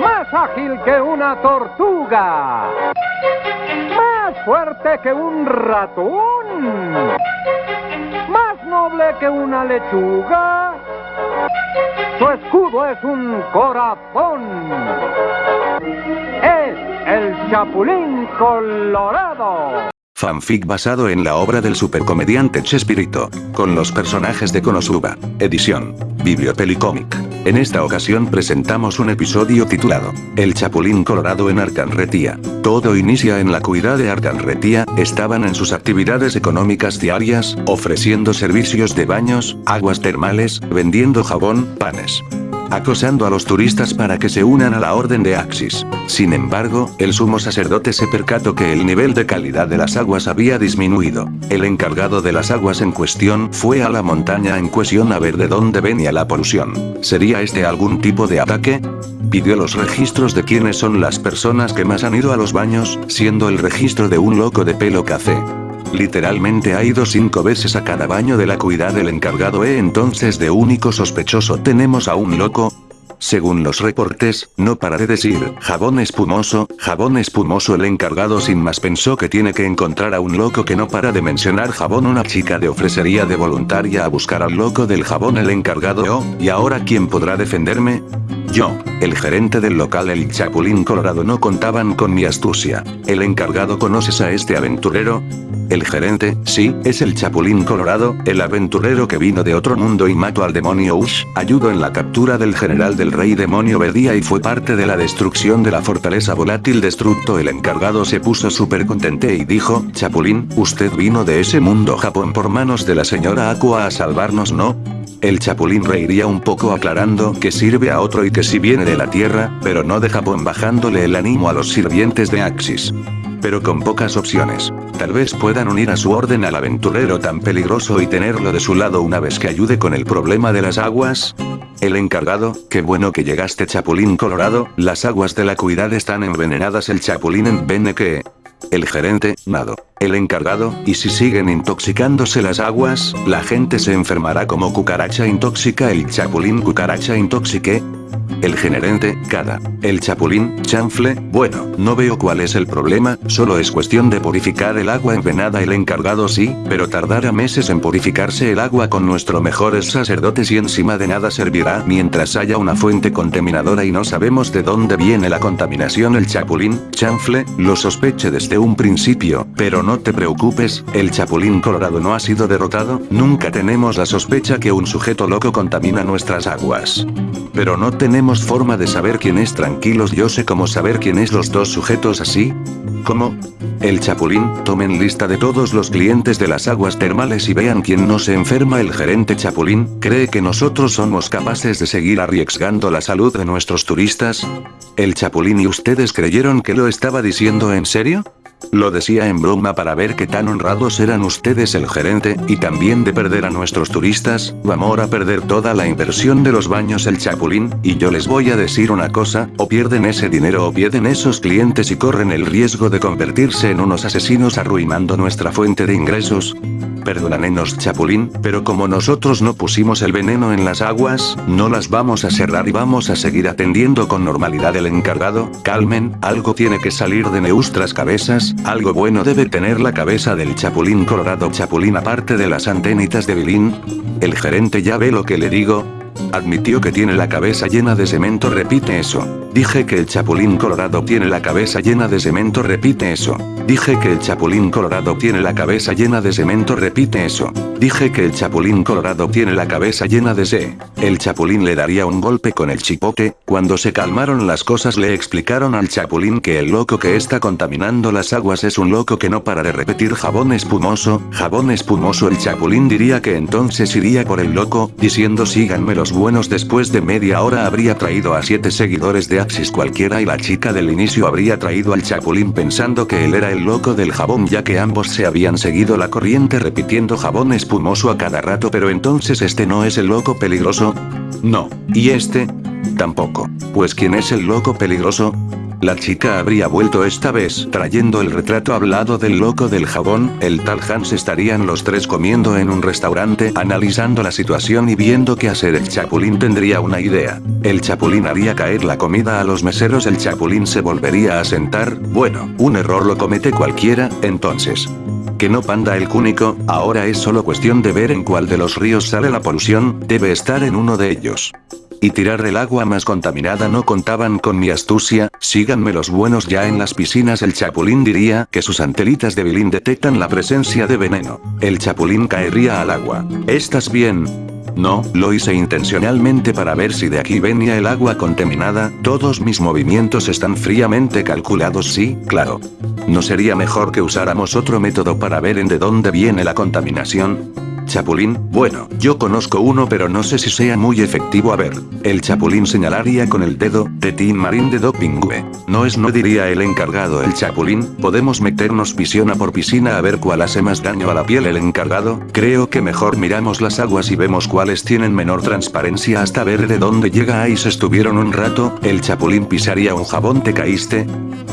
Más ágil que una tortuga. Más fuerte que un ratón. Más noble que una lechuga. Su escudo es un corazón. Es el Chapulín Colorado. Fanfic basado en la obra del supercomediante Chespirito, con los personajes de Konosuba. Edición. Bibliopelicomic. En esta ocasión presentamos un episodio titulado, El Chapulín Colorado en Arcanretía. Todo inicia en la cuidad de Arcanretía, estaban en sus actividades económicas diarias, ofreciendo servicios de baños, aguas termales, vendiendo jabón, panes acosando a los turistas para que se unan a la orden de Axis. Sin embargo, el sumo sacerdote se percató que el nivel de calidad de las aguas había disminuido. El encargado de las aguas en cuestión fue a la montaña en cuestión a ver de dónde venía la polución. ¿Sería este algún tipo de ataque? Pidió los registros de quiénes son las personas que más han ido a los baños, siendo el registro de un loco de pelo café. Literalmente ha ido cinco veces a cada baño de la cuidad del encargado e entonces de único sospechoso tenemos a un loco, según los reportes, no para de decir, jabón espumoso, jabón espumoso el encargado sin más pensó que tiene que encontrar a un loco que no para de mencionar jabón una chica de ofrecería de voluntaria a buscar al loco del jabón el encargado oh, ¿y ahora quién podrá defenderme? Yo, el gerente del local El Chapulín Colorado no contaban con mi astucia. ¿El encargado conoces a este aventurero? El gerente, sí, es el Chapulín Colorado, el aventurero que vino de otro mundo y mató al demonio Ush, ayudó en la captura del general rey demonio Bedía y fue parte de la destrucción de la fortaleza volátil destructo el encargado se puso súper contente y dijo, Chapulín, usted vino de ese mundo Japón por manos de la señora Aqua a salvarnos ¿no? El Chapulín reiría un poco aclarando que sirve a otro y que si viene de la Tierra, pero no de Japón bajándole el ánimo a los sirvientes de Axis pero con pocas opciones. Tal vez puedan unir a su orden al aventurero tan peligroso y tenerlo de su lado una vez que ayude con el problema de las aguas. El encargado, qué bueno que llegaste Chapulín Colorado, las aguas de la cuidad están envenenadas. El Chapulín en que... El gerente, nado. El encargado, y si siguen intoxicándose las aguas, la gente se enfermará como cucaracha intóxica el chapulín cucaracha intoxique, el generente, cada. El chapulín, chanfle, bueno, no veo cuál es el problema, solo es cuestión de purificar el agua envenenada el encargado sí, pero tardará meses en purificarse el agua con nuestros mejores sacerdotes y encima de nada servirá mientras haya una fuente contaminadora y no sabemos de dónde viene la contaminación el chapulín, chanfle, lo sospeche desde un principio, pero no te preocupes, el chapulín colorado no ha sido derrotado, nunca tenemos la sospecha que un sujeto loco contamina nuestras aguas. Pero no tenemos forma de saber quién es tranquilos yo sé cómo saber quién es los dos sujetos así. ¿Cómo? El chapulín, tomen lista de todos los clientes de las aguas termales y vean quién no se enferma el gerente chapulín, ¿cree que nosotros somos capaces de seguir arriesgando la salud de nuestros turistas? ¿El chapulín y ustedes creyeron que lo estaba diciendo en serio? Lo decía en broma para ver qué tan honrados eran ustedes el gerente, y también de perder a nuestros turistas, vamos a perder toda la inversión de los baños el chapulín, y yo les voy a decir una cosa, o pierden ese dinero o pierden esos clientes y corren el riesgo de convertirse en unos asesinos arruinando nuestra fuente de ingresos. Perdónanenos chapulín, pero como nosotros no pusimos el veneno en las aguas, no las vamos a cerrar y vamos a seguir atendiendo con normalidad el encargado, calmen, algo tiene que salir de nuestras cabezas, algo bueno debe tener la cabeza del chapulín colorado chapulín aparte de las antenitas de Bilín. El gerente ya ve lo que le digo, Admitió que tiene la cabeza llena de cemento repite eso. Dije que el chapulín colorado tiene la cabeza llena de cemento repite eso. Dije que el chapulín colorado tiene la cabeza llena de cemento repite eso. Dije que el chapulín colorado tiene la cabeza llena de se. El chapulín le daría un golpe con el chipote, cuando se calmaron las cosas le explicaron al chapulín que el loco que está contaminando las aguas es un loco que no para de repetir jabón espumoso, jabón espumoso el chapulín diría que entonces iría por el loco, diciendo síganme los buenos después de media hora habría traído a siete seguidores de Cualquiera y la chica del inicio habría traído al chapulín pensando que él era el loco del jabón ya que ambos se habían seguido la corriente repitiendo jabón espumoso a cada rato pero entonces este no es el loco peligroso. No. ¿Y este? Tampoco. Pues ¿quién es el loco peligroso? La chica habría vuelto esta vez trayendo el retrato hablado del loco del jabón, el tal Hans estarían los tres comiendo en un restaurante analizando la situación y viendo qué hacer el chapulín tendría una idea. El chapulín haría caer la comida a los meseros el chapulín se volvería a sentar, bueno, un error lo comete cualquiera, entonces. Que no panda el cúnico, ahora es solo cuestión de ver en cuál de los ríos sale la polución, debe estar en uno de ellos y tirar el agua más contaminada no contaban con mi astucia, síganme los buenos ya en las piscinas el chapulín diría que sus antelitas de bilín detectan la presencia de veneno. El chapulín caería al agua. ¿Estás bien? No, lo hice intencionalmente para ver si de aquí venía el agua contaminada, todos mis movimientos están fríamente calculados sí, claro. ¿No sería mejor que usáramos otro método para ver en de dónde viene la contaminación? Chapulín, bueno, yo conozco uno pero no sé si sea muy efectivo a ver. El Chapulín señalaría con el dedo, de Team Marín de Dopingüe. No es no diría el encargado el Chapulín, podemos meternos piscina por piscina a ver cuál hace más daño a la piel el encargado, creo que mejor miramos las aguas y vemos cuáles tienen menor transparencia hasta ver de dónde llega ahí se estuvieron un rato, el Chapulín pisaría un jabón te caíste.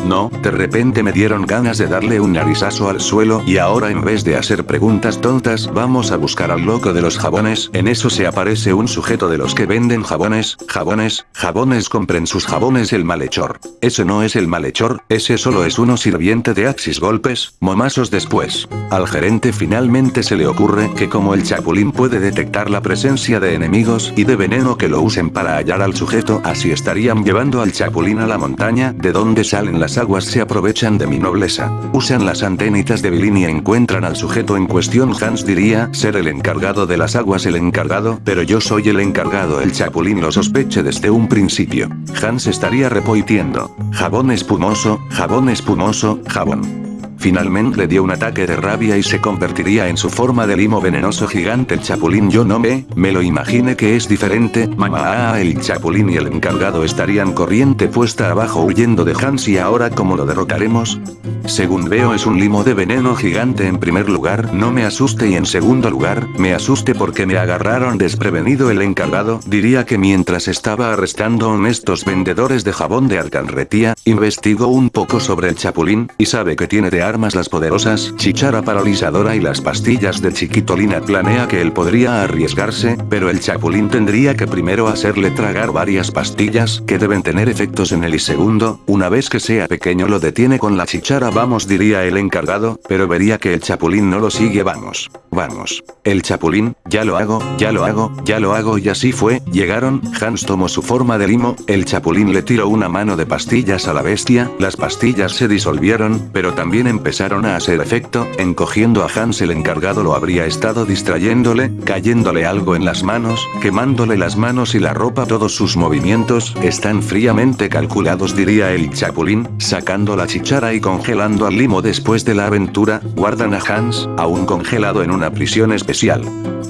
No, de repente me dieron ganas de darle un narizazo al suelo y ahora en vez de hacer preguntas tontas vamos a buscar al loco de los jabones, en eso se aparece un sujeto de los que venden jabones, jabones, jabones compren sus jabones el malhechor. Ese no es el malhechor, ese solo es uno sirviente de Axis golpes, momazos después. Al gerente finalmente se le ocurre que como el chapulín puede detectar la presencia de enemigos y de veneno que lo usen para hallar al sujeto así estarían llevando al chapulín a la montaña, de donde salen las aguas se aprovechan de mi nobleza. Usan las antenitas de Bilin y encuentran al sujeto en cuestión Hans diría ser el encargado de las aguas el encargado, pero yo soy el encargado el chapulín lo sospeche desde un principio. Hans estaría repoitiendo. Jabón espumoso, jabón espumoso, jabón. Finalmente le dio un ataque de rabia y se convertiría en su forma de limo venenoso gigante el chapulín yo no me, me lo imaginé que es diferente, mamá el chapulín y el encargado estarían corriente puesta abajo huyendo de Hans y ahora cómo lo derrotaremos? Según veo es un limo de veneno gigante en primer lugar. No me asuste y en segundo lugar, me asuste porque me agarraron desprevenido el encargado. Diría que mientras estaba arrestando honestos vendedores de jabón de alcanretía, investigó un poco sobre el chapulín, y sabe que tiene de armas las poderosas chichara paralizadora y las pastillas de chiquitolina. Planea que él podría arriesgarse, pero el chapulín tendría que primero hacerle tragar varias pastillas que deben tener efectos en él y segundo, una vez que sea pequeño lo detiene con la chichara vamos diría el encargado, pero vería que el chapulín no lo sigue. Vamos, vamos. El chapulín, ya lo hago, ya lo hago, ya lo hago. Y así fue, llegaron, Hans tomó su forma de limo, el chapulín le tiró una mano de pastillas a la bestia, las pastillas se disolvieron, pero también empezaron a hacer efecto, encogiendo a Hans. El encargado lo habría estado distrayéndole, cayéndole algo en las manos, quemándole las manos y la ropa. Todos sus movimientos, están fríamente calculados diría el chapulín, sacando la chichara y congelando al limo después de la aventura, guardan a Hans, aún congelado en una prisión especial.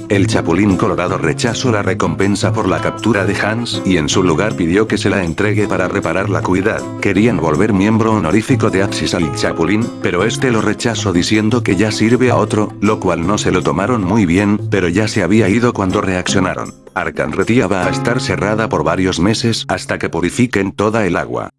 El Chapulín Colorado rechazó la recompensa por la captura de Hans y en su lugar pidió que se la entregue para reparar la cuidad. Querían volver miembro honorífico de Axis al Chapulín, pero este lo rechazó diciendo que ya sirve a otro, lo cual no se lo tomaron muy bien, pero ya se había ido cuando reaccionaron. Arcanretía va a estar cerrada por varios meses hasta que purifiquen toda el agua.